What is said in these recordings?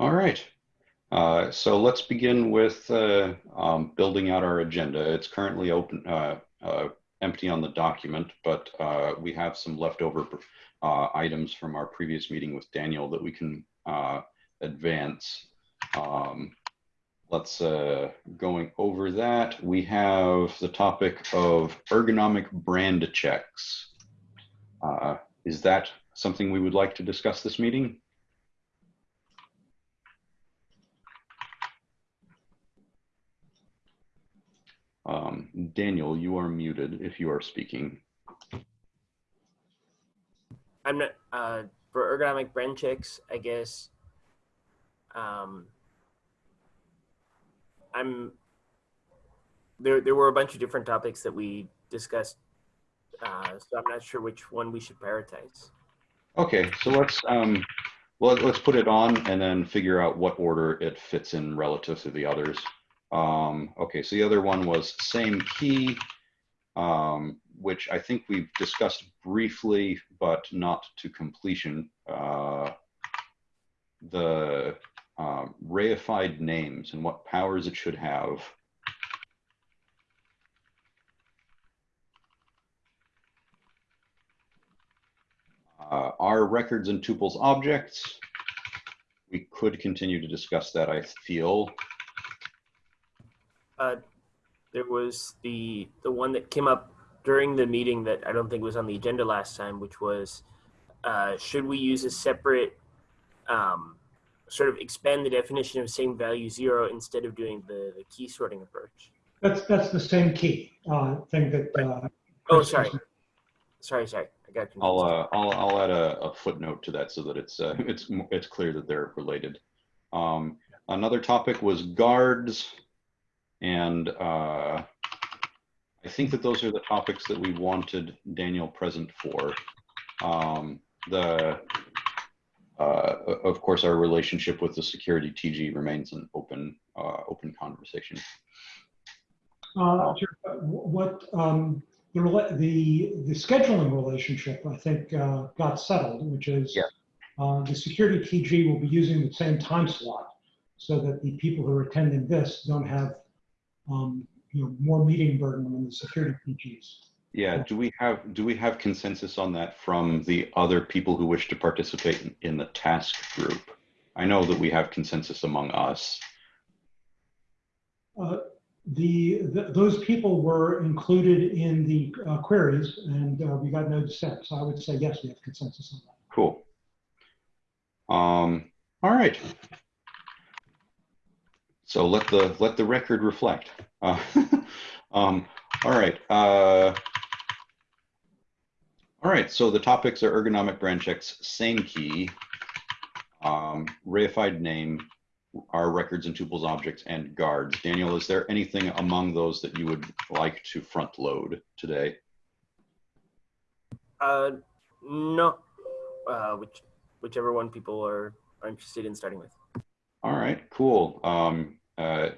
All right. Uh, so let's begin with uh, um, building out our agenda. It's currently open, uh, uh empty on the document, but uh, we have some leftover uh, items from our previous meeting with Daniel that we can advance. Um, let's going over that. We have the topic of ergonomic brand checks. is that something we would like to discuss this meeting? Um, Daniel, you are muted if you are speaking. I'm not, uh, for ergonomic brand checks, I guess, um, I'm, there, there were a bunch of different topics that we discussed, uh, so I'm not sure which one we should prioritize. Okay, so let's, um, well, let's put it on and then figure out what order it fits in relative to the others. Um, okay, so the other one was same key, um, which I think we've discussed briefly, but not to completion. Uh, the uh, reified names and what powers it should have. Uh, are records and tuples objects? We could continue to discuss that, I feel uh, there was the the one that came up during the meeting that I don't think was on the agenda last time, which was uh, should we use a separate um, sort of expand the definition of same value zero instead of doing the, the key sorting approach? That's that's the same key uh, thing that. Uh, oh, sorry, sorry, sorry. I got confused. I'll uh, I'll I'll add a, a, footnote to that so that it's uh, it's it's clear that they're related. Um, another topic was guards. And uh, I think that those are the topics that we wanted Daniel present for. Um, the, uh, of course, our relationship with the security TG remains an open, uh, open conversation. Uh, what um, the, the the scheduling relationship, I think, uh, got settled, which is yeah. uh, the security TG will be using the same time slot, so that the people who are attending this don't have um, you know, more meeting burden than the security TGs. Yeah, do we have do we have consensus on that from the other people who wish to participate in, in the task group? I know that we have consensus among us. Uh, the, the, those people were included in the uh, queries, and uh, we got no dissent. So I would say yes, we have consensus on that. Cool. Um, all right. So let the let the record reflect. Uh, um, all right. Uh, all right. So the topics are ergonomic brand checks, same key, um, reified name, our records and tuples objects, and guards. Daniel, is there anything among those that you would like to front load today? Uh, no. Uh, which whichever one people are, are interested in starting with. All right, cool. Um, uh,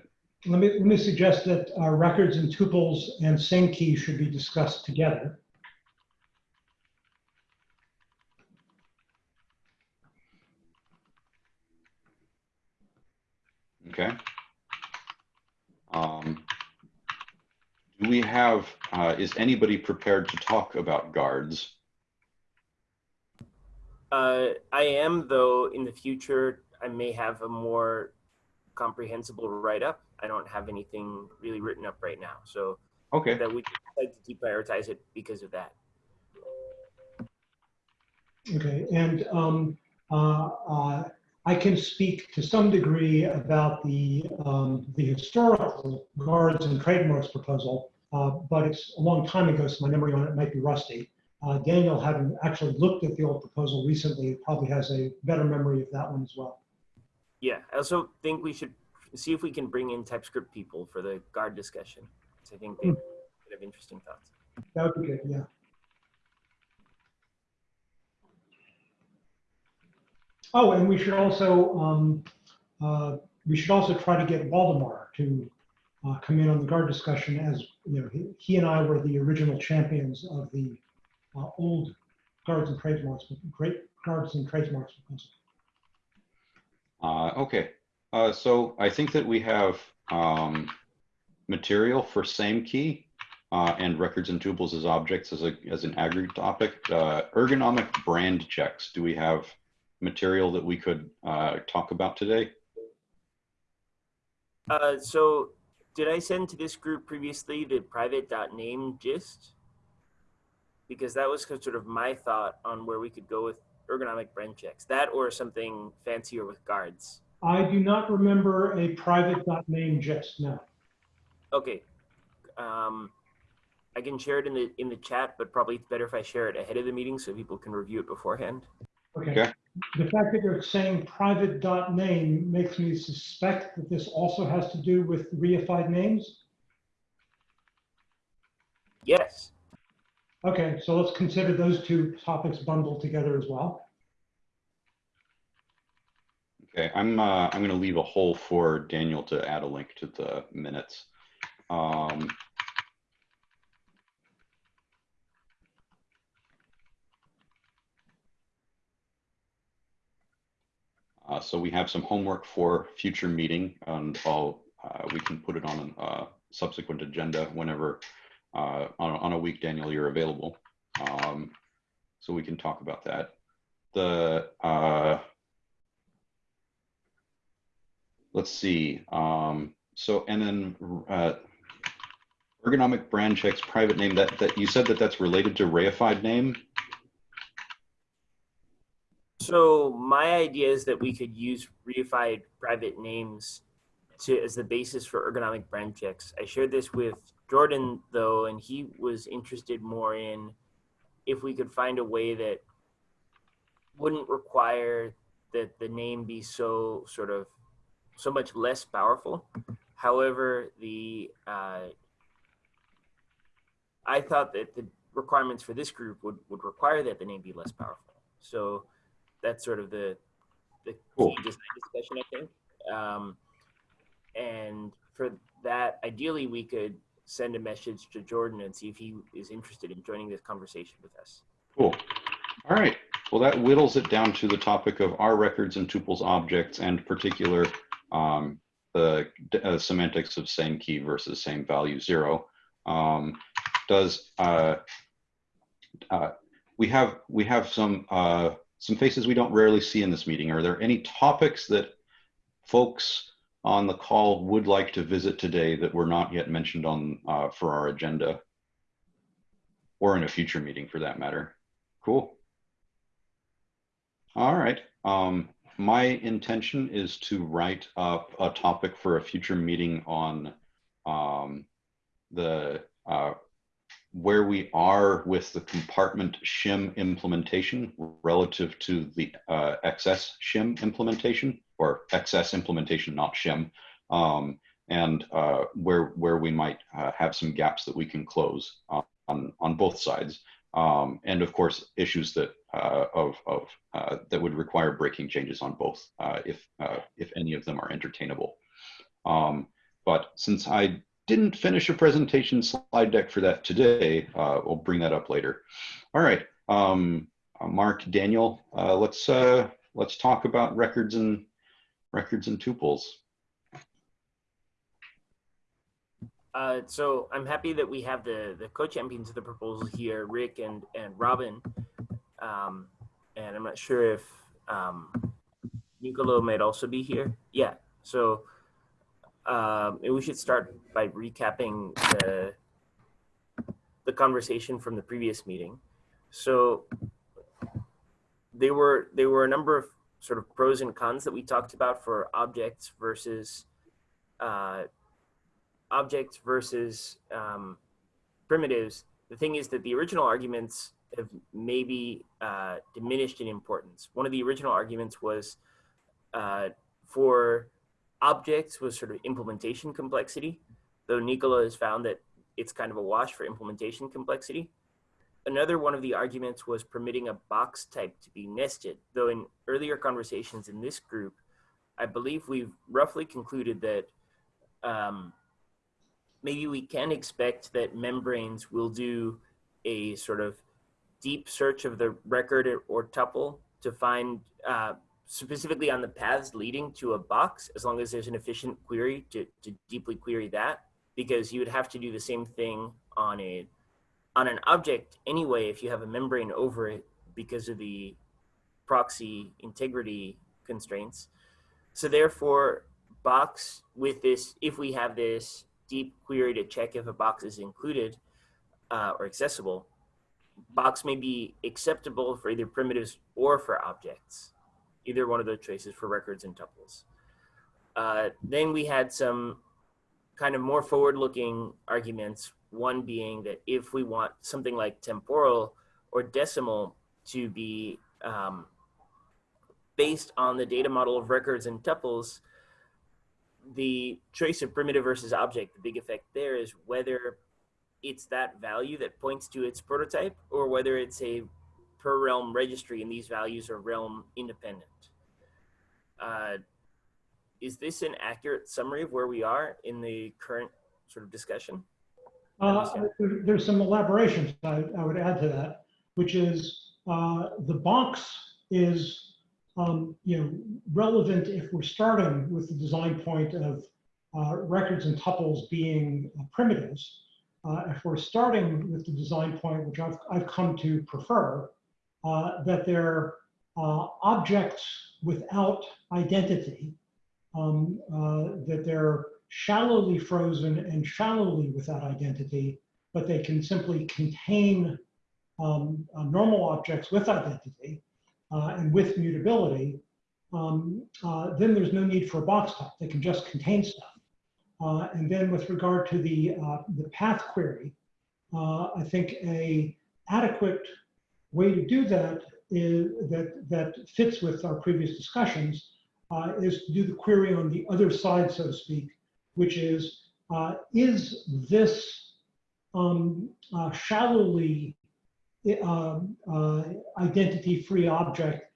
let me let me suggest that uh, records and tuples and same key should be discussed together. Okay. Um, do we have, uh, is anybody prepared to talk about guards? Uh, I am, though, in the future, I may have a more comprehensible write up. I don't have anything really written up right now. So okay, that we like to deprioritize it because of that. Okay, and um, uh, uh, I can speak to some degree about the um, the historical guards and trademarks proposal, uh, but it's a long time ago, so my memory on it might be rusty. Uh, Daniel, having actually looked at the old proposal recently, probably has a better memory of that one as well. Yeah, I also think we should see if we can bring in TypeScript people for the guard discussion. I think they have interesting thoughts. That would be good, yeah. Oh, and we should also um, uh, we should also try to get Waldemar to uh, come in on the guard discussion as you know he, he and I were the original champions of the uh, old guards and trademarks, great guards and trademarks proposal. Uh, okay, uh, so I think that we have um, material for same key uh, and records and tuples as objects as a as an aggregate topic. Uh, ergonomic brand checks. Do we have material that we could uh, talk about today? Uh, so did I send to this group previously the private.name gist? Because that was sort of my thought on where we could go with ergonomic brand checks. That or something fancier with guards. I do not remember a private dot name just now. Okay. Um, I can share it in the in the chat, but probably it's better if I share it ahead of the meeting so people can review it beforehand. Okay. Okay. The fact that you're saying private dot name makes me suspect that this also has to do with reified names. Yes. Okay, so let's consider those two topics bundled together as well. Okay, I'm uh, I'm going to leave a hole for Daniel to add a link to the minutes. Um, uh, so we have some homework for future meeting, and I'll uh, we can put it on a uh, subsequent agenda whenever uh, on, on a week, Daniel, you're available. Um, so we can talk about that. The uh, let's see. Um, so and then uh, ergonomic brand checks private name that that you said that that's related to reified name. So my idea is that we could use reified private names to as the basis for ergonomic brand checks. I shared this with Jordan though, and he was interested more in if we could find a way that wouldn't require that the name be so sort of so much less powerful. However, the uh, I thought that the requirements for this group would, would require that the name be less powerful. So that's sort of the the Cool. key design discussion, I think. Um, and for that, ideally, we could send a message to Jordan and see if he is interested in joining this conversation with us. Cool. All right. Well, that whittles it down to the topic of our records and tuples objects and particular um, the uh, semantics of same key versus same value zero. Um, does uh, uh, we have we have some uh, some faces we don't rarely see in this meeting? Are there any topics that folks on the call would like to visit today that were not yet mentioned on uh, for our agenda, or in a future meeting for that matter? Cool. All right. Um, my intention is to write up a topic for a future meeting on um, the uh, where we are with the compartment shim implementation relative to the uh, XS shim implementation or XS implementation, not shim, um, and uh, where where we might uh, have some gaps that we can close on on both sides, um, and of course issues that uh, of of uh, that would require breaking changes on both uh, if if any of them are entertainable. Um, but since I didn't finish a presentation slide deck for that today. Uh, we'll bring that up later. All right, um, uh, Mark, Daniel, uh, let's uh, let's talk about records and records and tuples. Uh, so I'm happy that we have the the co-champions of the proposal here, Rick and and Robin. Um, and I'm not sure if um, Nicolo might also be here. Yeah. So um, we should start by recapping the the conversation from the previous meeting. So there were there were a number of sort of pros and cons that we talked about for objects versus uh, objects versus um, primitives. The thing is that the original arguments have maybe uh, diminished in importance. One of the original arguments was uh, for objects was sort of implementation complexity, though Nicola has found that it's kind of a wash for implementation complexity. Another one of the arguments was permitting a box type to be nested, though in earlier conversations in this group, I believe we've roughly concluded that um, maybe we can expect that membranes will do a sort of deep search of the record or, tuple to find uh, specifically on the paths leading to a box, as long as there's an efficient query to, to deeply query that, because you would have to do the same thing on a on an object anyway if you have a membrane over it because of the proxy integrity constraints. So therefore, box with this, if we have this deep query to check if a box is included uh, or accessible, box may be acceptable for either primitives or for objects. Either one of those choices for records and tuples. Uh, then we had some kind of more forward-looking arguments. One being that if we want something like temporal or decimal to be um, based on the data model of records and tuples, the choice of primitive versus object, the big effect there is whether it's that value that points to its prototype or whether it's a per realm registry and these values are realm independent. Uh, is this an accurate summary of where we are in the current sort of discussion? Uh, there's some elaborations I, I would add to that, which is uh, the box is um, you know relevant if we're starting with the design point of uh, records and tuples being uh, primitives. Uh, if we're starting with the design point, which I've, I've come to prefer, uh, that they're objects without identity, um, that they're shallowly frozen and shallowly without identity, but they can simply contain um, uh, normal objects with identity uh, and with mutability, um, uh, then there's no need for a box type. They can just contain stuff. Uh, and then with regard to the, uh, the path query, uh, I think a adequate way to do that is that, that fits with our previous discussions is to do the query on the other side, so to speak, which is, uh, is this um, uh, shallowly um, uh, identity-free object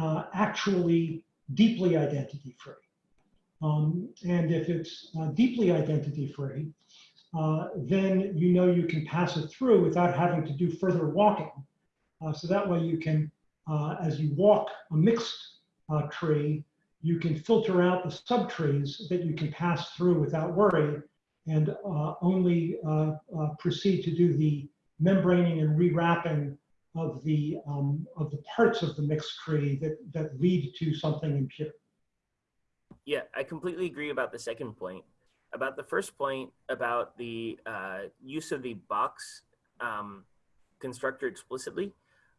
uh, actually deeply identity-free? Um, and if it's uh, deeply identity-free, then you know you can pass it through without having to do further walking. So that way you can, as you walk a mixed tree, you can filter out the subtrees that you can pass through without worry and only proceed to do the membraning and rewrapping of the um, of the parts of the mixed tree that that lead to something impure. Yeah, I completely agree about the second point. About the first point about the uh, use of the box um, constructor explicitly,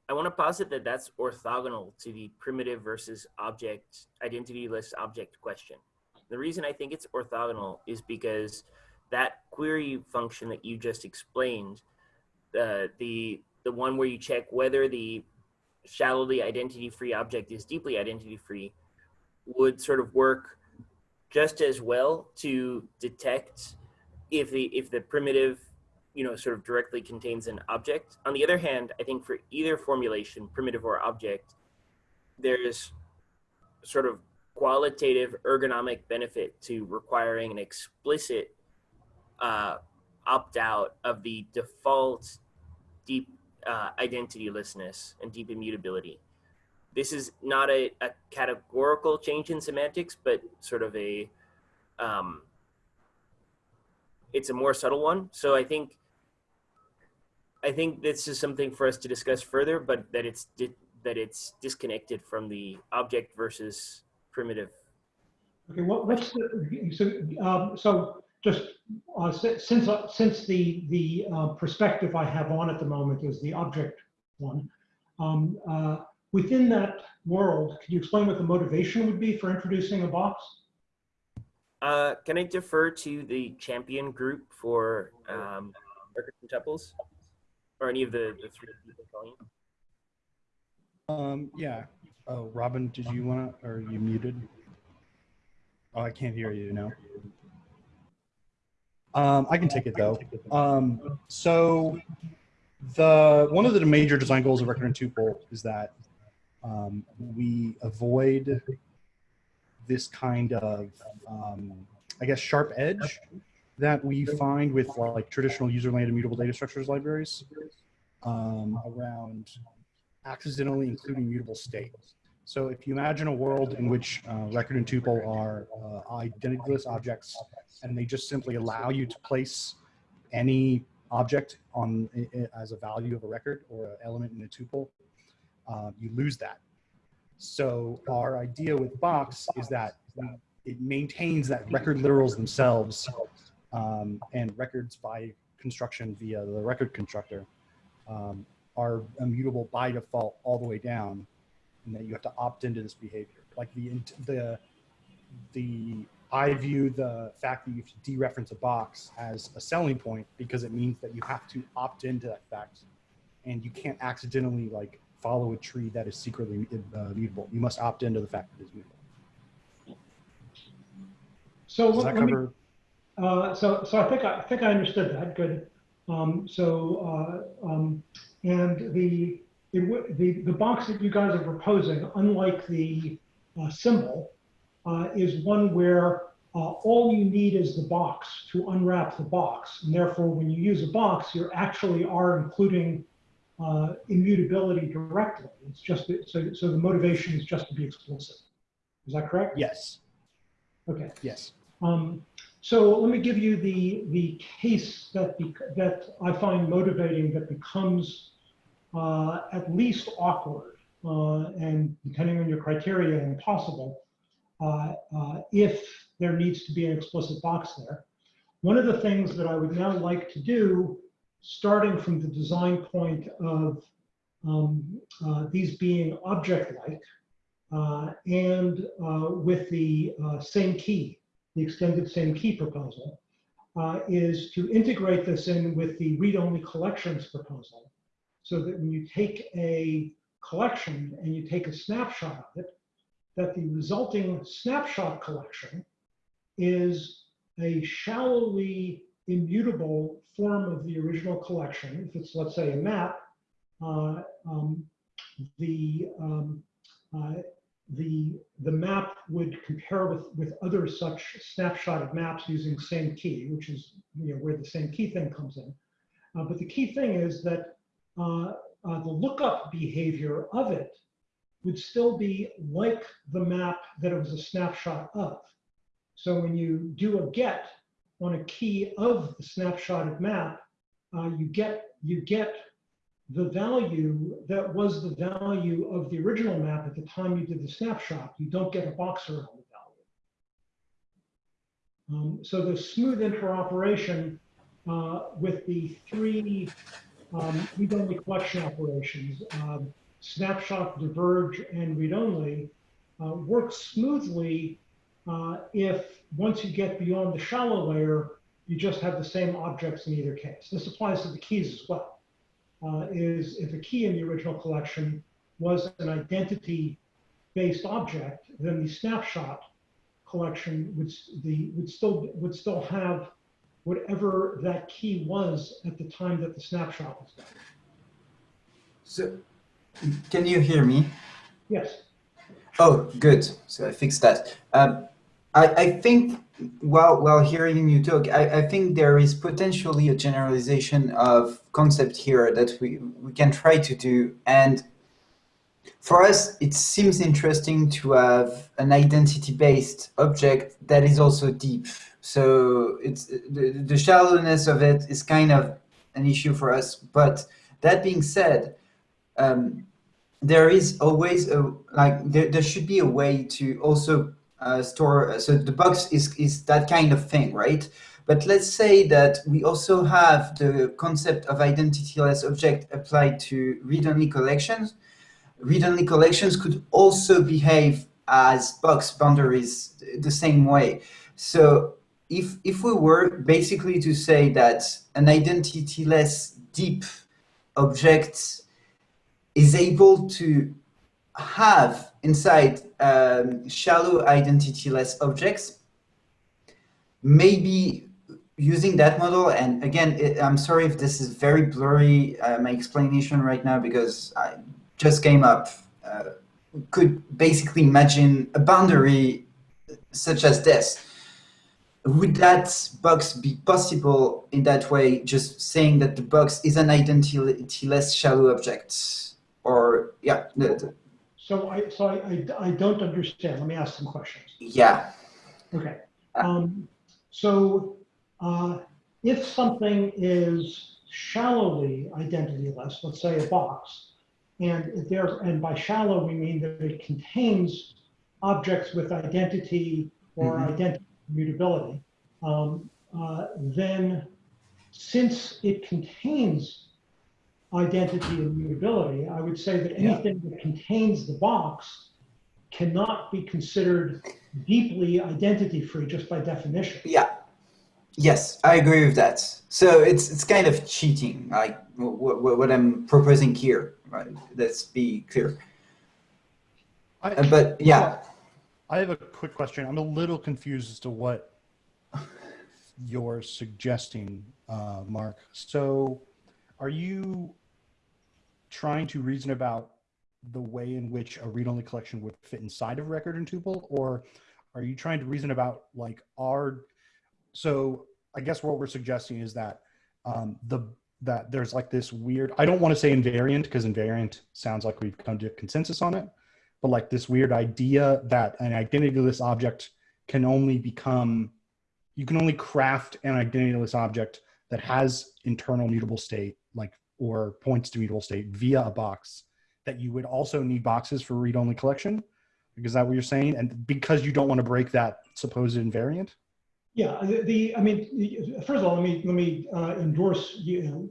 I want to posit that that's orthogonal to the primitive versus object identityless object question. The reason I think it's orthogonal is because that query function that you just explained, uh, the the one where you check whether the shallowly identity-free object is deeply identity-free, would sort of work just as well to detect if the if the primitive you know sort of directly contains an object on the other hand i think for either formulation primitive or object there's sort of qualitative ergonomic benefit to requiring an explicit uh, opt out of the default deep uh, identitylessness and deep immutability this is not a, a categorical change in semantics, but sort of a, um, it's a more subtle one. So I think, I think this is something for us to discuss further, but that it's that it's disconnected from the object versus primitive. Okay, what, what's the, so, um, so just uh, since uh, since the the uh, perspective I have on at the moment is the object one, um, uh, within that world, can you explain what the motivation would be for introducing a box? Uh, can I defer to the champion group for um, records and tuples, or any of the, the three people calling? Um, yeah. Oh, Robin, did you want to, or you muted? Oh, I can't hear you now. Um, I can take it though. Um, so the one of the major design goals of record and tuple is that um, we avoid this kind of, um, I guess, sharp edge that we find with like traditional user-land immutable data structures libraries um, around accidentally including mutable state. So if you imagine a world in which uh, record and tuple are uh, identityless objects, and they just simply allow you to place any object on as a value of a record or an element in a tuple, uh, you lose that. So our idea with Box is that it maintains that record literals themselves um, and records by construction via the record constructor um, are immutable by default all the way down, and that you have to opt into this behavior. Like the the the I view the fact that you have to dereference a box as a selling point because it means that you have to opt into that fact, and you can't accidentally like follow a tree that is secretly uh, mutable. You must opt into the fact that it's mutable. So Does let that let me, cover? Uh, so, so I think, I I think I understood that, good. Um, so, uh, um, and the, it the, the box that you guys are proposing, unlike the uh, symbol, uh, is one where uh, all you need is the box to unwrap the box. And therefore, when you use a box, you actually are including uh, immutability directly. It's just, so, so the motivation is just to be explicit. Is that correct? Yes. Okay. Yes. Um, so let me give you the, the case that, that I find motivating that becomes uh, at least awkward uh, and depending on your criteria impossible uh, uh, if there needs to be an explicit box there. One of the things that I would now like to do, starting from the design point of um, uh, these being object-like uh, and with the same key, the extended same key proposal, uh, is to integrate this in with the read-only collections proposal so that when you take a collection and you take a snapshot of it, that the resulting snapshot collection is a shallowly immutable form of the original collection. If it's, let's say, a map, uh, um, the um, uh, the the map would compare with with other such snapshot of maps using same key, which is you know where the same key thing comes in. Uh, but the key thing is that uh, uh, the lookup behavior of it would still be like the map that it was a snapshot of. So when you do a get on a key of the snapshotted map, uh, you get you get the value that was the value of the original map at the time you did the snapshot. You don't get a box around the value. Um, so the smooth interoperation uh, with the three um, read-only collection operations, um, snapshot, diverge, and read-only, uh, works smoothly uh, if once you get beyond the shallow layer, you just have the same objects in either case. This applies to the keys as well uh, is if a key in the original collection was an identity-based object, then the snapshot collection would the would still would still have whatever that key was at the time that the snapshot was done. So, can you hear me? Yes. Oh, good. So I fixed that. Um, I, I think while while hearing you talk, I, I think there is potentially a generalization of concept here that we, we can try to do. And for us, it seems interesting to have an identity-based object that is also deep. So it's the, the shallowness of it is kind of an issue for us. But that being said, um, there is always a like there, there should be a way to also uh, store so the box is is that kind of thing right? But let's say that we also have the concept of identityless object applied to read-only collections. Read-only collections could also behave as box boundaries the same way. So if if we were basically to say that an identityless deep object is able to have inside um, shallow identityless objects, maybe using that model, and again, it, I'm sorry if this is very blurry, uh, my explanation right now, because I just came up, uh, could basically imagine a boundary such as this. Would that box be possible in that way, just saying that the box is an identityless shallow object? Or, yeah, so I, so I, I, I don't understand. Let me ask some questions. Yeah. Okay. Um, so, uh, if something is shallowly identityless, let's say a box, and there, and by shallow we mean that it contains objects with identity or Mhm. identity mutability, um, uh, then since it contains identity and mutability, I would say that Yeah. anything that contains the box cannot be considered deeply identity free just by definition. Yeah. Yes, I agree with that. So it's it's kind of cheating, like what, what I'm proposing here. Right? Let's be clear. I, Uh, But yeah, I have a quick question. I'm a little confused as to what you're suggesting, uh, Mark. So, are you trying to reason about the way in which a read-only collection would fit inside of record and tuple, or are you trying to reason about like our? So, I guess what we're suggesting is that um, the that there's like this weird. I don't want to say invariant because invariant sounds like we've come to consensus on it but like this weird idea that an identityless object can only become you can only craft an identityless object that has internal mutable state like or points to mutable state via a box that you would also need boxes for read-only collection is that what you're saying and because you don't want to break that supposed invariant Yeah, the, the I mean, the- first of all, let me let me uh, endorse you know,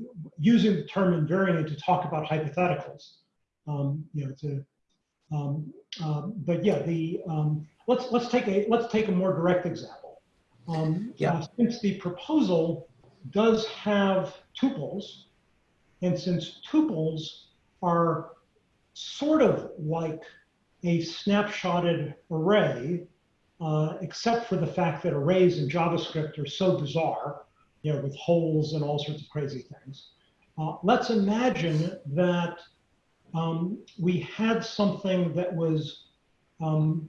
using the term invariant to talk about hypotheticals. Um, you know, to um, um, but yeah, the um, let's let's take a let's take a more direct example. Um, Yeah. uh, since the proposal does have tuples, and since tuples are sort of like a snapshotted array, uh, except for the fact that arrays in JavaScript are so bizarre, you know, with holes and all sorts of crazy things. Uh, let's imagine that um, we had something that was um,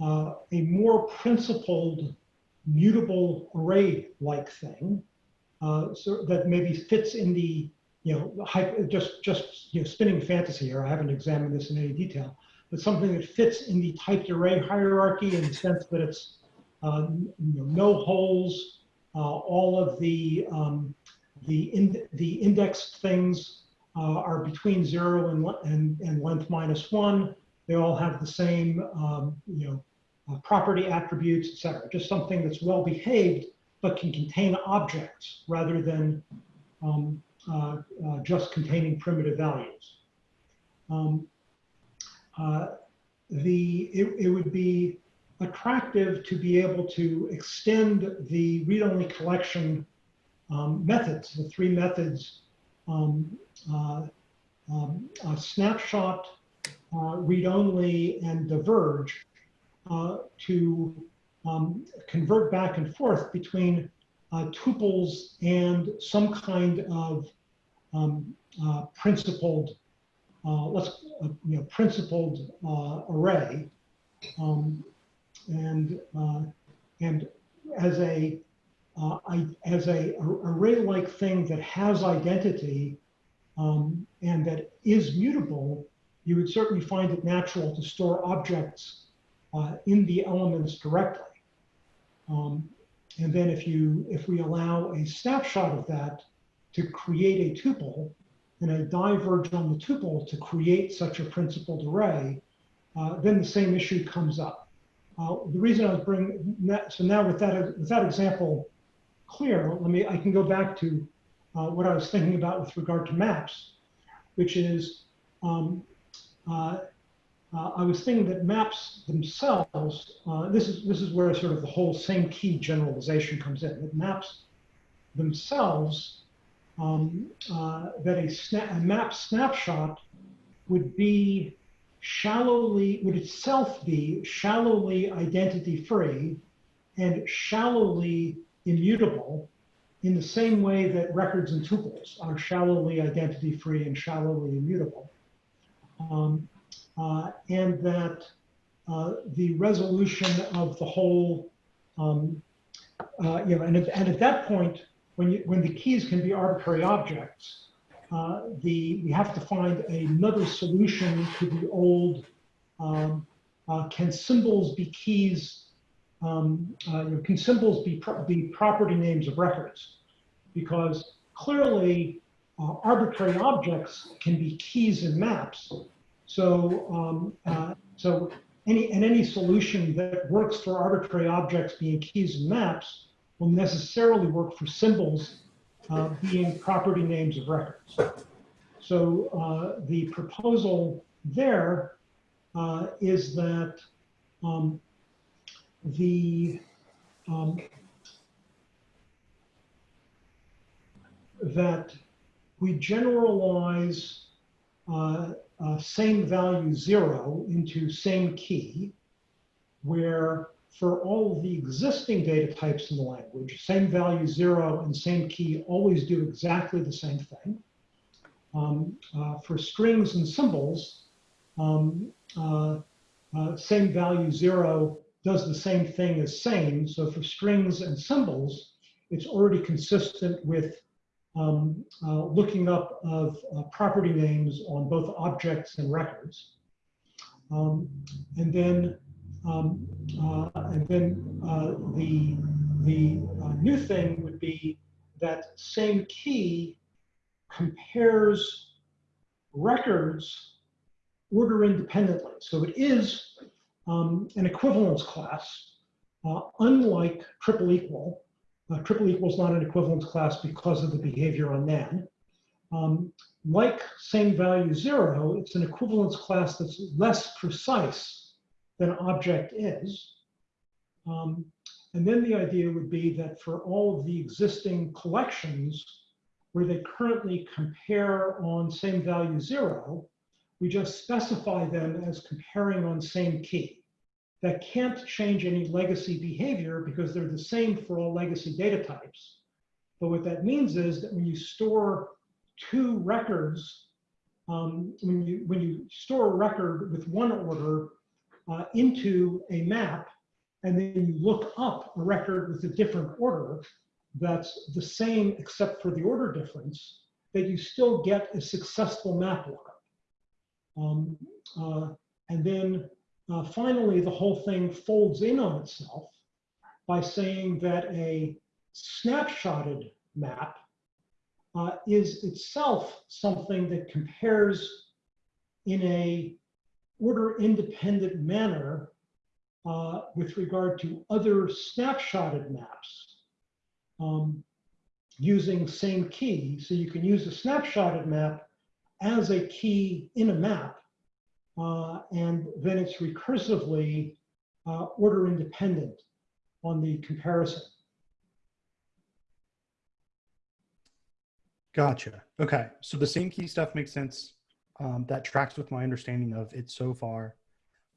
uh, a more principled, mutable array-like thing, uh, so that maybe fits in the, you know, just just you know, spinning fantasy here. I haven't examined this in any detail, but something that fits in the typed array hierarchy in the sense that it's uh, you know, no holes, uh, all of the um, the in, the indexed things uh, are between zero and, and and length minus one. They all have the same um, you know uh, property attributes, etc. Just something that's well behaved but can contain objects rather than um, uh, uh, just containing primitive values. Um, uh, the it, it would be attractive to be able to extend the read-only collection um, methods, the three methods, um, uh, um, snapshot, uh, read-only, and diverge, uh, to um, convert back and forth between uh, tuples and some kind of um, uh, principled, uh, let's uh, you know, principled uh, array, um, and uh, and as a I, as a array-like thing that has identity um, and that is mutable, you would certainly find it natural to store objects in the elements directly. Um, and then if you if we allow a snapshot of that to create a tuple and a diverge on the tuple to create such a principled array, uh, then the same issue comes up. Uh, the reason I was bringing that, so now with that with that example clear, let me I can go back to uh, what I was thinking about with regard to maps, which is um, uh, I was thinking that maps themselves, uh, this is this is where sort of the whole same key generalization comes in. That maps themselves, um, uh, that a, sna a map snapshot would be shallowly would itself be shallowly identity free and shallowly immutable in the same way that records and tuples are shallowly identity free and shallowly immutable. Um, and that uh, the resolution of the whole, um, uh, you know, and and at that point, when you when the keys can be arbitrary objects, uh, the we have to find another solution to the old um, uh, can symbols be keys? Um, uh, you know, can symbols be, pro be property names of records? Because clearly uh, arbitrary objects can be keys in maps. So, um, uh, so any and any solution that works for arbitrary objects being keys and maps will necessarily work for symbols uh, being property names of records. So uh, the proposal there uh, is that um, the um, that we generalize uh, same value zero into same key, where for all the existing data types in the language, same value zero and same key always do exactly the same thing. Um, uh, for strings and symbols, um, uh, uh, same value zero does the same thing as same. So for strings and symbols, it's already consistent with um, uh, looking up of uh, property names on both objects and records. Um, and then, um, uh, and then uh, the, the uh, new thing would be that same key compares records order independently. So it is um, an equivalence class, uh, unlike triple equal, uh, triple equal is not an equivalence class because of the behavior on NaN. Um, like same value zero, it's an equivalence class that's less precise than object is. Um, and then the idea would be that for all of the existing collections where they currently compare on same value zero, we just specify them as comparing on same key that can't change any legacy behavior because they're the same for all legacy data types. But what that means is that when you store two records, um, when, you, when you store a record with one order uh, into a map, and then you look up a record with a different order that's the same except for the order difference, that you still get a successful map lookup. Um, uh, and then uh, finally, the whole thing folds in on itself by saying that a snapshotted map uh, is itself something that compares in a order independent manner uh, with regard to other snapshotted maps um, using same key. So you can use a snapshotted map as a key in a map uh, and then it's recursively uh, order independent on the comparison. Gotcha. Okay. So the same key stuff makes sense. Um, that tracks with my understanding of it so far.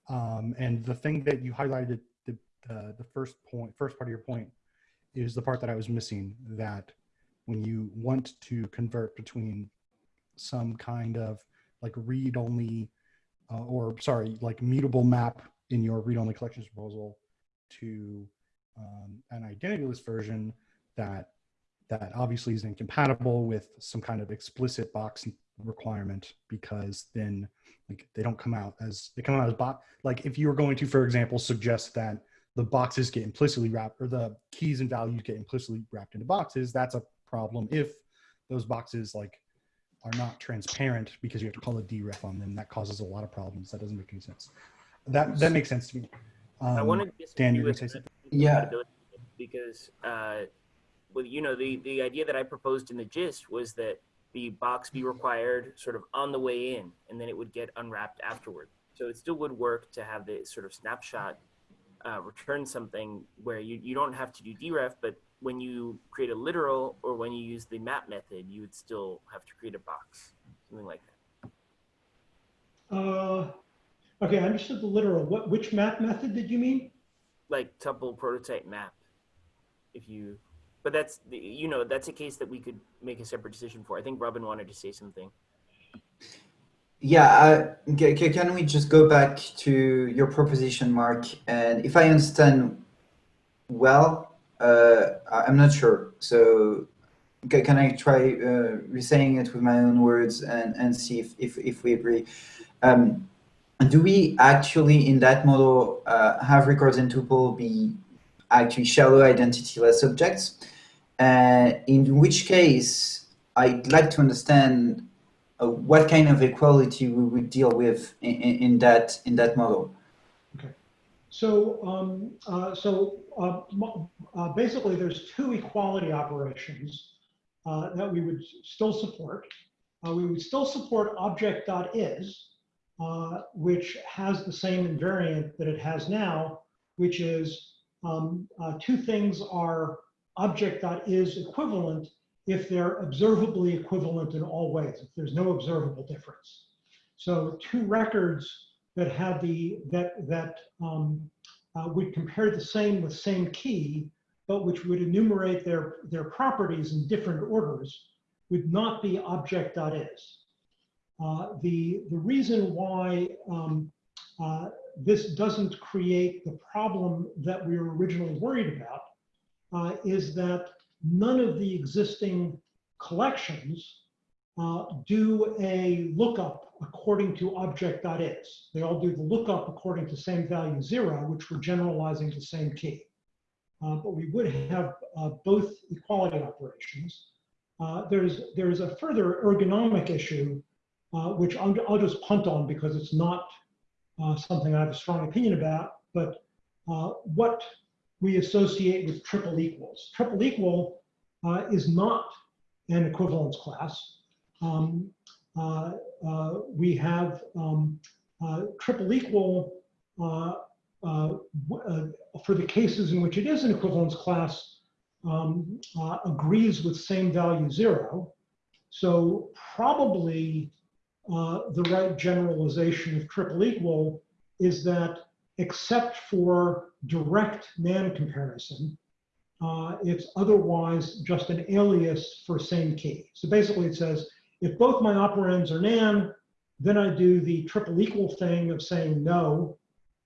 Um, and the thing that you highlighted, the, uh, the first point, first part of your point, is the part that I was missing. That when you want to convert between some kind of like read-only uh, or sorry, like mutable map in your read-only collections proposal to um, an identityless version that that obviously is incompatible with some kind of explicit box requirement because then like they don't come out as they come out as box like if you were going to for example suggest that the boxes get implicitly wrapped or the keys and values get implicitly wrapped into boxes that's a problem if those boxes like are not transparent because you have to call a deref on them. That causes a lot of problems. That doesn't make any sense. That that makes sense to me. Um, I wanted to Dan, you disagree gonna say something? Yeah. because uh, well, you know, the the idea that I proposed in the gist was that the box be required sort of on the way in, and then it would get unwrapped afterward. So it still would work to have the sort of snapshot uh, return something where you, you don't have to do deref, but when you create a literal or when you use the map method, you would still have to create a box, something like that. Uh, okay, I understood the literal. What, which map method did you mean? Like tuple prototype map. If you, but that's, the- you know, that's a case that we could make a separate decision for. I think Robin wanted to say something. Yeah, uh, ca- ca- can we just go back to your proposition, Mark? And if I understand well, uh, I'm not sure. So ca- can I try uh, re-saying it with my own words and, and see if, if, if we agree? Um, do we actually, in that model, uh, have records and tuple be actually shallow identityless objects? Uh, in which case, I'd like to understand uh, what kind of equality we would deal with in, in, in that in that model. So, um, uh, so uh, uh, basically, there's two equality operations uh, that we would still support. Uh, we would still support object.is, uh, which has the same invariant that it has now, which is um, two things are object.is equivalent if they're observably equivalent in all ways, if there's no observable difference. So two records that had the, that, that um, uh, would compare the same with same key, but which would enumerate their, their properties in different orders would not be object.is. Uh, the, the reason why um, uh, this doesn't create the problem that we were originally worried about uh, is that none of the existing collections uh, do a lookup according to object.is. They all do the lookup according to same value zero, which we're generalizing to same key. Uh, but we would have uh, both equality operations. Uh, there's, there's a further ergonomic issue, uh, which I'll, I'll just punt on because it's not uh, something I have a strong opinion about, but what we associate with triple equals. Triple equal is not an equivalence class. Um, uh, uh, we have um, uh, triple equal for the cases in which it is an equivalence class um, agrees with same value zero. So probably the right generalization of triple equal is that except for direct NaN comparison, uh, it's otherwise just an alias for same key. So basically it says, if both my operands are nan, then I do the triple equal thing of saying no,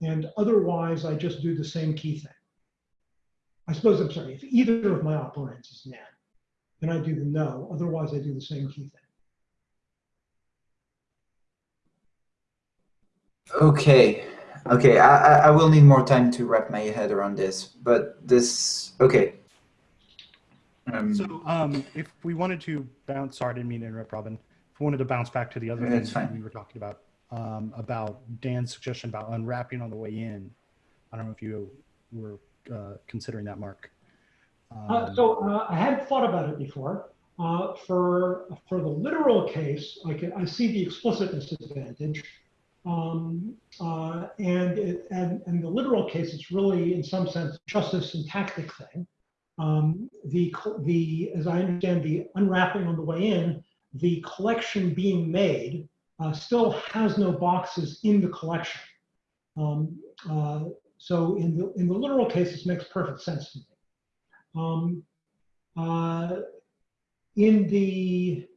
and otherwise I just do the same key thing. I suppose, I'm sorry, if either of my operands is nan, then I do the no, otherwise I do the same key thing. Okay, okay, I, I will need more time to wrap my head around this, but this, okay. Um, So um, if we wanted to bounce, sorry, I didn't mean to interrupt, Robin. If we wanted to bounce back to the other Yeah, things fine. we were talking about, um, about Dan's suggestion about unwrapping on the way in. I don't know if you were uh, considering that, Mark. Uh, Um, so uh, I hadn't thought about it before. Uh, for for the literal case, I can I see the explicitness advantage, um, uh, and it, and and the literal case, it's really in some sense just a syntactic thing. Um, the the as I understand the unwrapping on the way in, the collection being made uh, still has no boxes in the collection. Um, uh, so in the in the literal case, this makes perfect sense to me. Um, uh, in the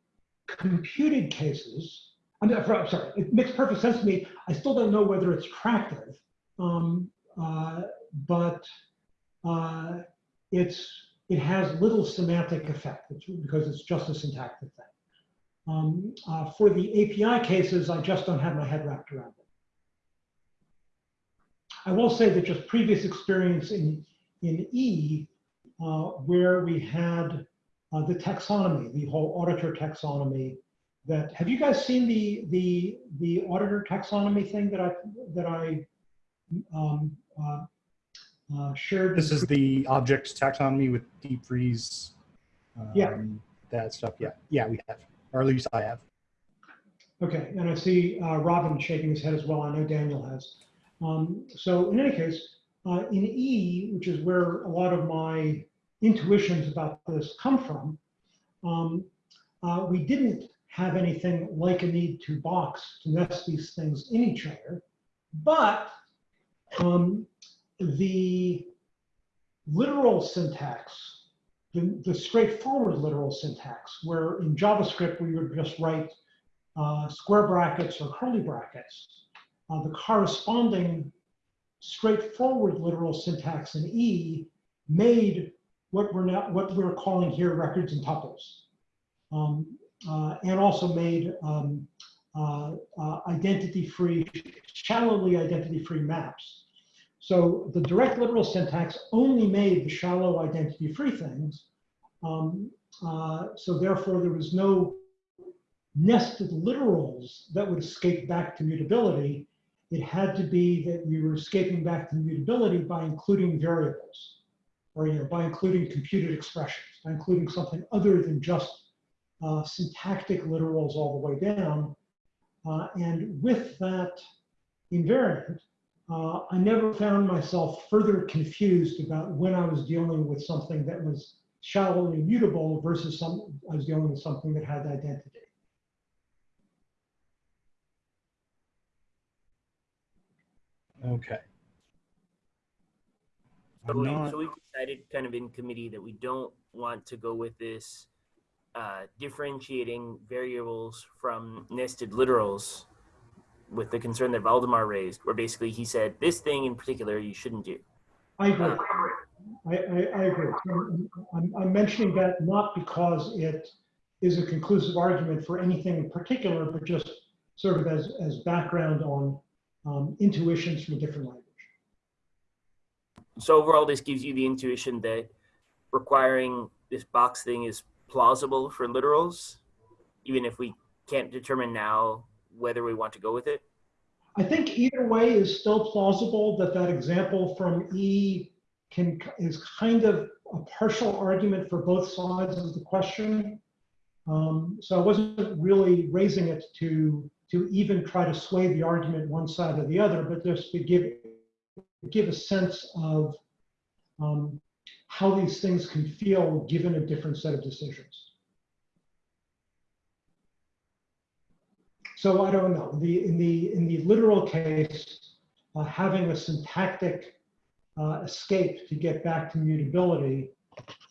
computed cases, I'm, I'm sorry, it makes perfect sense to me. I still don't know whether it's attractive, um, uh, but uh, it's it has little semantic effect because it's just a syntactic thing. Um, uh, for the API cases, I just don't have my head wrapped around it. I will say that just previous experience in in E uh, where we had uh, the taxonomy, the whole auditor taxonomy. That have you guys seen the the the auditor taxonomy thing that I that I um, uh, shared? This is the object taxonomy with deep freeze. Um, Yeah. That stuff. Yeah. Yeah, we have, or at least I have. Okay, and I see uh, Robin shaking his head as well. I know Daniel has. Um, so in any case, uh, in E, which is where a lot of my intuitions about this come from, um, uh, we didn't have anything like a need to box to nest these things in each other, but um, the literal syntax, the, the straightforward literal syntax, where in JavaScript we would just write uh, square brackets or curly brackets, uh, the corresponding straightforward literal syntax in E made what we're now what we're calling here records and tuples, um, uh, and also made um, uh, uh, identity-free, shallowly identity-free maps. So the direct literal syntax only made the shallow identity-free things. Um, uh, so therefore, there was no nested literals that would escape back to mutability. It had to be that we were escaping back to mutability by including variables, or you know, by including computed expressions, by including something other than just uh, syntactic literals all the way down. Uh, and with that invariant, uh, I never found myself further confused about when I was dealing with something that was shallowly mutable versus some I was dealing with something that had identity. Okay. So, I'm we, so we've decided kind of in committee that we don't want to go with this uh, differentiating variables from nested literals with the concern that Waldemar raised, where basically he said this thing in particular you shouldn't do. I agree. I, I, I agree. I'm, I'm mentioning that not because it is a conclusive argument for anything in particular, but just sort of as, as background on um, intuitions from a different language. So overall, this gives you the intuition that requiring this box thing is plausible for literals, even if we can't determine now whether we want to go with it. I think either way is still plausible that that example from E can, is kind of a partial argument for both sides of the question. Um, so I wasn't really raising it to, to even try to sway the argument one side or the other, but just to give, give a sense of um, how these things can feel given a different set of decisions. So I don't know. The in the in the literal case, uh, having a syntactic uh, escape to get back to mutability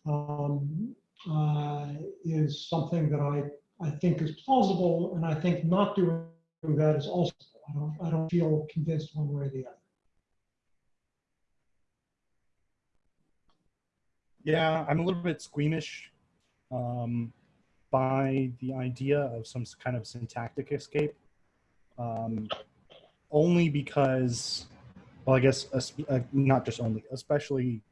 um, uh, is something that I I think is plausible, and I think not doing that is also. I don't I don't feel convinced one way or the other. Yeah, I'm a little bit squeamish um, by the idea of some kind of syntactic escape. Um, only because, well, I guess uh, not just only, especially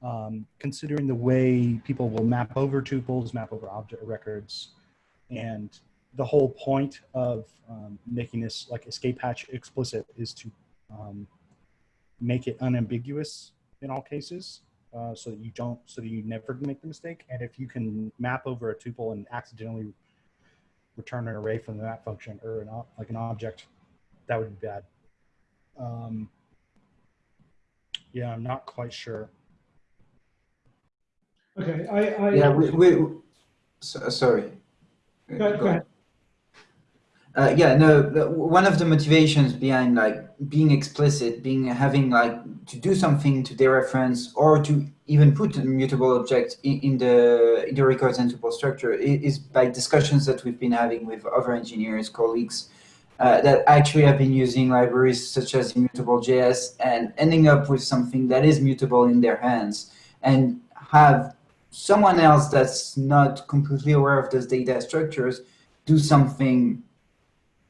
um, considering the way people will map over tuples, map over object records, and the whole point of um, making this like escape hatch explicit is to um, make it unambiguous in all cases uh, so that you don't, so that you never make the mistake. And if you can map over a tuple and accidentally return an array from the map function or an, ob- like an object, that would be bad. Um, yeah, I'm not quite sure. Okay, I, I Yeah, we, we so, sorry. Go ahead, go ahead. Uh, yeah, no. One of the motivations behind like being explicit, being having like to do something to dereference or to even put a mutable object in, in the in the records and tuple structure is by discussions that we've been having with other engineers, colleagues, uh, that actually have been using libraries such as Immutable.js and ending up with something that is mutable in their hands and have someone else that's not completely aware of those data structures do something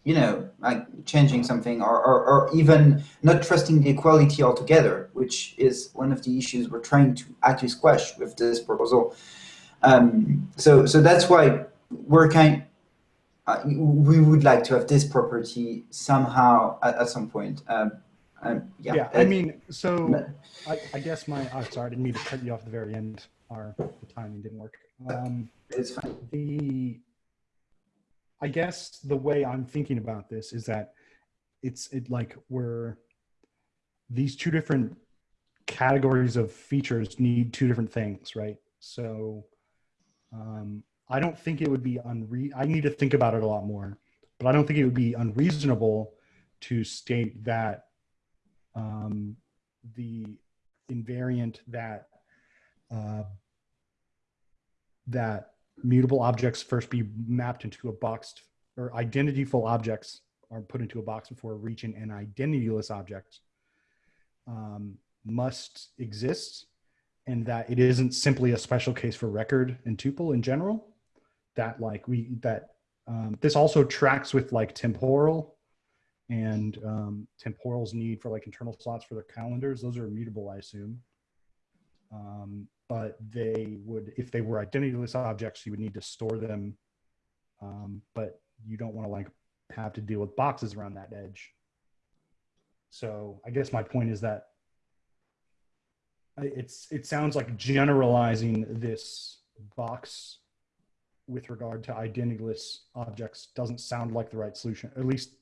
you know, like changing something or, or, or even not trusting the equality altogether, which is one of the issues we're trying to actually squash with this proposal. Um, so, so that's why we're kind, uh, we would like to have this property somehow at, at some point. Um, um, yeah, Yeah, I mean, so I, I guess my, oh, sorry, I didn't mean to cut you off at the very end. Our the timing didn't work. Um, it's fine. the i guess the way i'm thinking about this is that it's it like we're these two different categories of features need two different things right? So um, i don't think it would be unre i need to think about it a lot more but i don't think it would be unreasonable to state that um, the invariant that uh, that mutable objects first be mapped into a boxed or identityful objects are put into a box before reaching an identityless object um, must exist and that it isn't simply a special case for record and tuple in general that like we that Um, this also tracks with like temporal and um, temporal's need for like internal slots for their calendars. Those are immutable, I assume. Um, but they would, if they were identityless objects, you would need to store them. Um, but you don't want to like have to deal with boxes around that edge. So I guess my point is that it's it sounds like generalizing this box with regard to identityless objects doesn't sound like the right solution. At least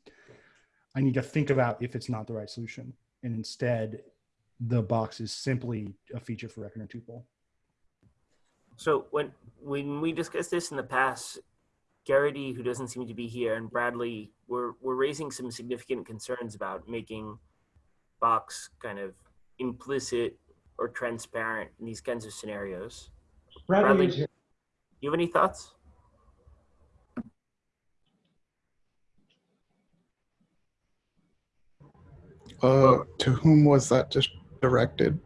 I need to think about if it's not the right solution. And instead, the box is simply a feature for record and tuple. So when when we discussed this in the past, Garrity, who doesn't seem to be here, and Bradley were were raising some significant concerns about making box kind of implicit or transparent in these kinds of scenarios. Bradley Bradley? is here. You have any thoughts? Uh, to whom was that just directed?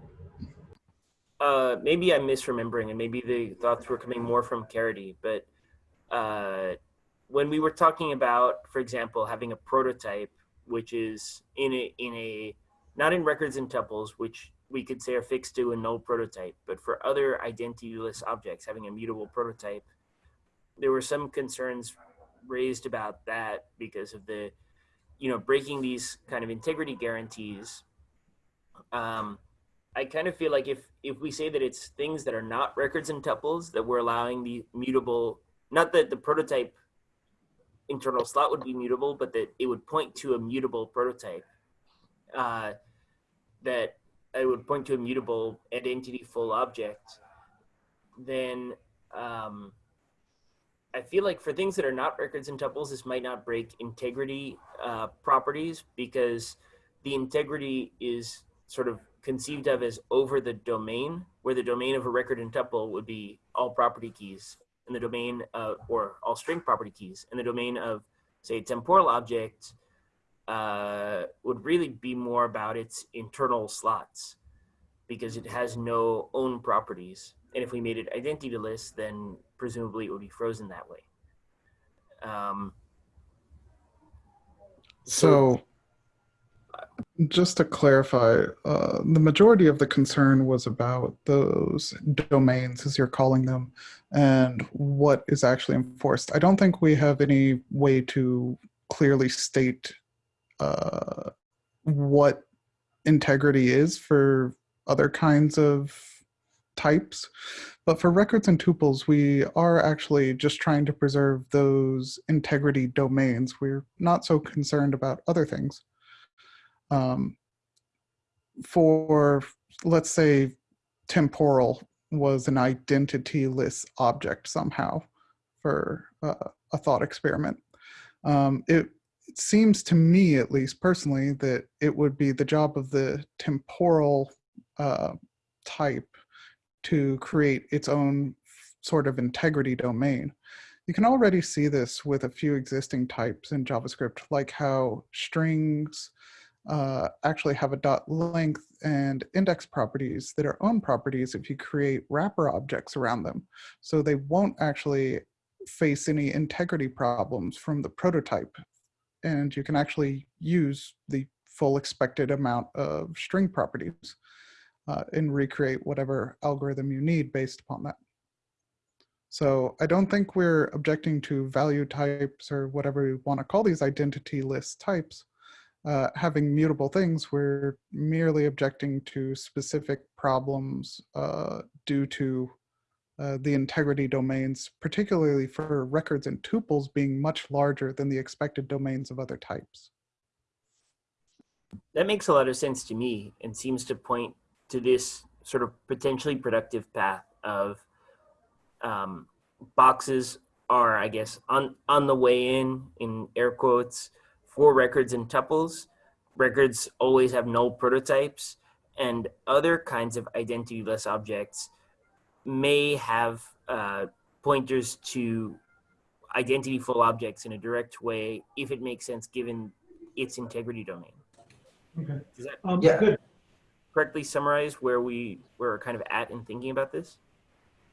Uh, maybe I'm misremembering, and maybe the thoughts were coming more from Garrity. But uh, when we were talking about, for example, having a prototype, which is in a in a not in records and tuples, which we could say are fixed to a null prototype, but for other identityless objects, having a mutable prototype, there were some concerns raised about that because of the, you know, breaking these kind of integrity guarantees. Um, I kind of feel like if if we say that it's things that are not records and tuples that we're allowing the mutable, not that the prototype internal slot would be mutable, but that it would point to a mutable prototype. Uh, that it would point to a mutable identity full object. Then um, I feel like for things that are not records and tuples, this might not break integrity uh, properties because the integrity is sort of conceived of as over the domain, where the domain of a record and tuple would be all property keys, and the domain of, or all string property keys, and the domain of, say, temporal object uh, would really be more about its internal slots because it has no own properties. And if we made it identityless, then presumably it would be frozen that way. Um, So, just to clarify, uh, the majority of the concern was about those domains, as you're calling them, and what is actually enforced. I don't think we have any way to clearly state uh, what integrity is for other kinds of types. But for records and tuples, we are actually just trying to preserve those integrity domains. We're not so concerned about other things. Um, for, let's say, temporal was an identityless object somehow for uh, a thought experiment. Um, it, it seems to me, at least personally, that it would be the job of the temporal uh, type to create its own sort of integrity domain. You can already see this with a few existing types in JavaScript, like how strings uh, actually have a dot length and index properties that are own properties if you create wrapper objects around them. So they won't actually face any integrity problems from the prototype. And you can actually use the full expected amount of string properties uh, and recreate whatever algorithm you need based upon that. So I don't think we're objecting to value types or whatever you want to call these identityless types uh, having mutable things. We're merely objecting to specific problems uh, due to uh, the integrity domains, particularly for records and tuples being much larger than the expected domains of other types. that makes a lot of sense to me and seems to point to this sort of potentially productive path of um, boxes are, I guess, on on the way in in air quotes for records and tuples. Records always have null prototypes, and other kinds of identityless objects may have uh, pointers to identity full objects in a direct way if it makes sense given its integrity domain. Okay. Does that Um, Yeah. Good. correctly summarize where we were kind of at in thinking about this?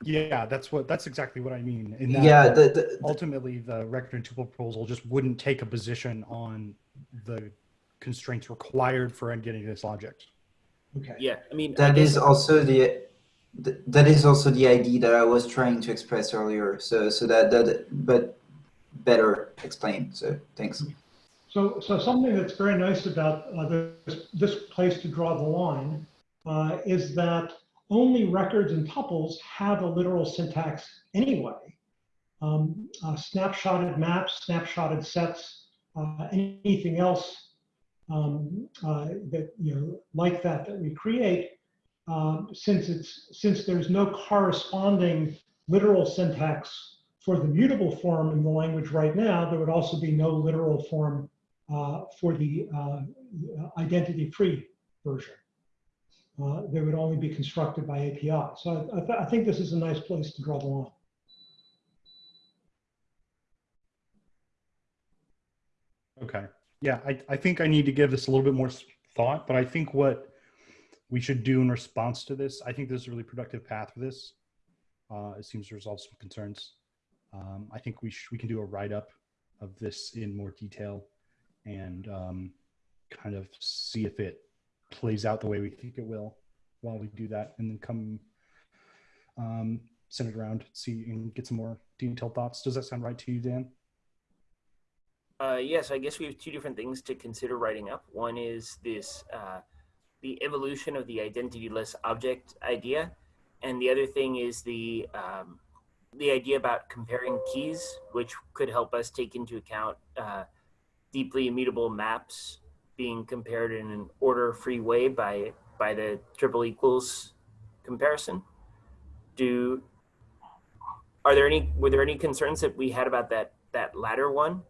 Yeah, that's what that's exactly what I mean. In that Yeah, the, the, ultimately the record and tuple proposal just wouldn't take a position on the constraints required for getting this object. Okay. Yeah, I mean, I that guess- is also the th- that is also the idea that I was trying to express earlier. So so that that but better explained. So thanks. So, so something that's very nice about uh, this, this place to draw the line uh, is that only records and tuples have a literal syntax anyway. Um, uh, snapshotted maps, snapshotted sets, uh, anything else um, uh, that you know like that that we create, um, since it's since there's no corresponding literal syntax for the mutable form in the language right now, there would also be no literal form uh, for the uh, identity-free version. Uh, they would only be constructed by API. So I, th I think this is a nice place to draw the line. Okay. Yeah, I, I think I need to give this a little bit more thought, but I think what we should do in response to this, I think this is a really productive path for this. Uh, it seems to resolve some concerns. Um, I think we we can do a write up of this in more detail and um, kind of see if it plays out the way we think it will while we do that, and then come um, send it around, see and get some more detailed thoughts. Does that sound right to you, Dan? Uh, yes, I guess we have two different things to consider writing up. One is this uh, the evolution of the identityless object idea, and the other thing is the um, the idea about comparing keys, which could help us take into account uh, deeply immutable maps being compared in an order-free way by by the triple equals comparison. Do are there any were there any concerns that we had about that that latter one?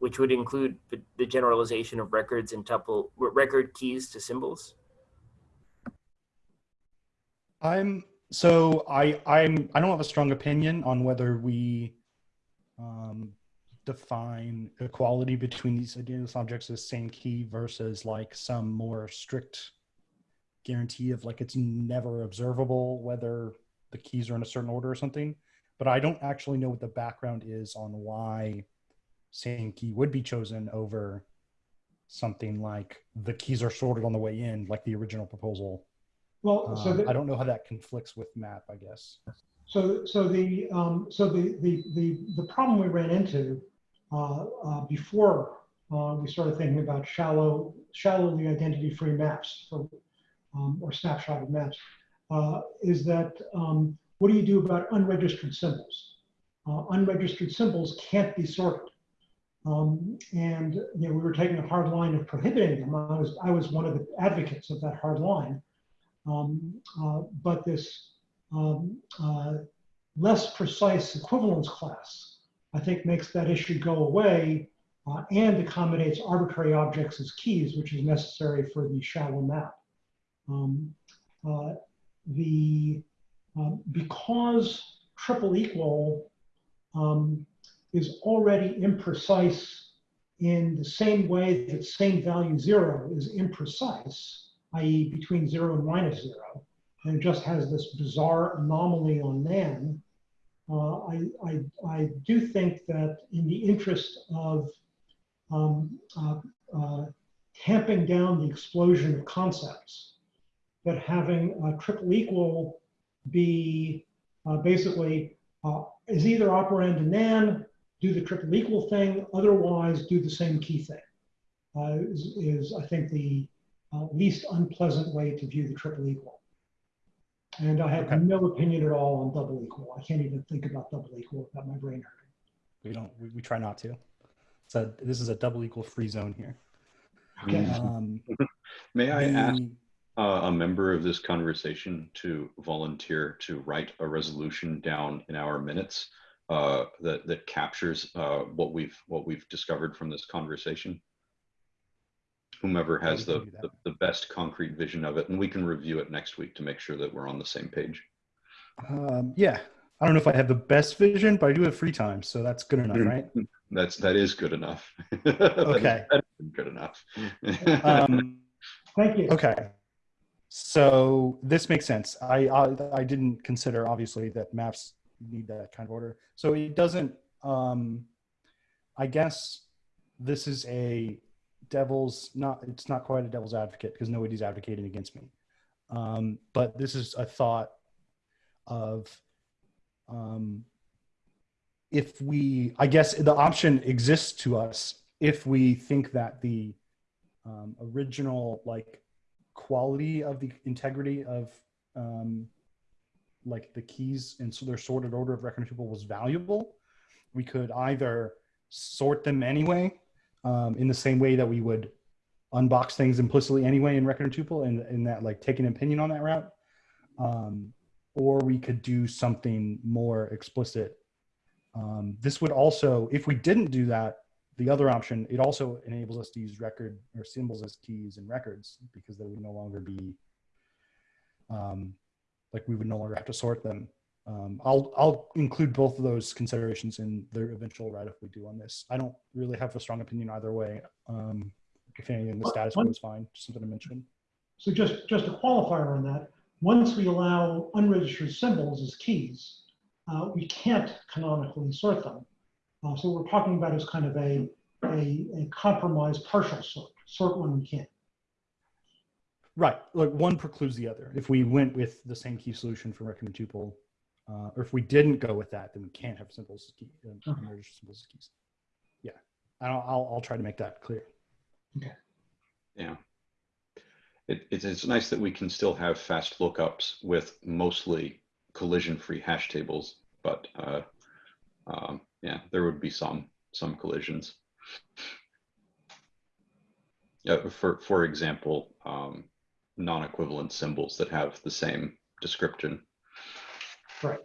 which would include the, generalization of records and tuple record keys to symbols. I'm so I I'm I don't have a strong opinion on whether we um, define equality between these identity objects as same key versus like some more strict guarantee of like it's never observable whether the keys are in a certain order or something. But I don't actually know what the background is on why same key would be chosen over something like the keys are sorted on the way in, like the original proposal. Well, so Um, I don't know how that conflicts with map, I guess. So, so the, um, so the, the, the, the problem we ran into, before, uh, we started thinking about shallow, shallowly identity-free maps for, um, or snapshotted maps, uh, is that, um, what do you do about unregistered symbols? Uh, unregistered symbols can't be sorted. Um, and, you know, we were taking a hard line of prohibiting them. I was, I was one of the advocates of that hard line. Um, uh, but this, um, uh, less precise equivalence class, I think makes that issue go away uh, and accommodates arbitrary objects as keys, which is necessary for the shallow map. Um, uh, the, um, because triple equal um, is already imprecise in the same way that same value zero is imprecise, i.e. between zero and minus zero, and it just has this bizarre anomaly on NAN, uh, I, I, do think that in the interest of um, uh, uh, tamping down the explosion of concepts, that having a triple equal be uh, basically uh, is either operand in NAN, do the triple equal thing, otherwise do the same key thing, is, is I think the least unpleasant way to view the triple equal. And I have Okay. no opinion at all on double equal. I can't even think about double equal without my brain hurting. We don't. We, we try not to. So this is a double equal free zone here. Okay. Um, May I ask uh, a member of this conversation to volunteer to write a resolution down in our minutes uh, that that captures uh, what we've what we've discovered from this conversation? Whomever has the, can do that. the the best concrete vision of it, and we can review it next week to make sure that we're on the same page. um, yeah, I don't know if I have the best vision, but I do have free time, so that's good enough, right? That's that is good enough. Okay. better than good enough. Um, Thank you. okay. So this makes sense. I, I I didn't consider obviously that maps need that kind of order. So it doesn't. Um, I guess this is a devil's not. It's not quite a devil's advocate because nobody's advocating against me. Um, but this is a thought of um, if we. I guess the option exists to us if we think that the um, original like quality of the integrity of um, like the keys and so their sorted order of record people was valuable we could either sort them anyway um, in the same way that we would unbox things implicitly anyway in record and tuple and, and that like take an opinion on that route um, or we could do something more explicit um, this would also if we didn't do that the other option, it also enables us to use record or symbols as keys in records because they would no longer be um, like we would no longer have to sort them. Um, I'll I'll include both of those considerations in the eventual write-up we do on this. I don't really have a strong opinion either way. Um, if anything, the status quo is fine. Just something to mention. So just, just a qualifier on that, once we allow unregistered symbols as keys, uh, we can't canonically sort them. Uh, so what we're talking about is kind of a, a, a compromise partial sort, sort when we can. Right, like one precludes the other. If we went with the same key solution for record and tuple, uh, or if we didn't go with that, then we can't have symbols as key, uh, Okay. unregistered symbols as keys. Yeah, I'll, I'll I'll try to make that clear. Yeah. It, it's, it's nice that we can still have fast lookups with mostly collision-free hash tables, but uh, um, yeah, there would be some some collisions. Yeah, for for example, um, non-equivalent symbols that have the same description. Right,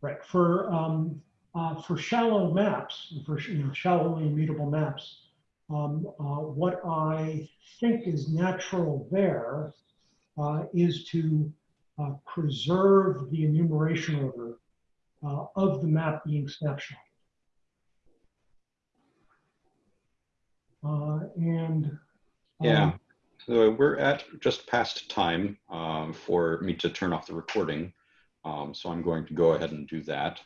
Right. for, um, uh, for shallow maps, for, you know, shallowly immutable maps, um, uh, what I think is natural there, uh, is to, uh, preserve the enumeration order, uh, of the map being snapshot. Uh, and. um, Yeah. So we're at just past time um, for me to turn off the recording. Um, so I'm going to go ahead and do that.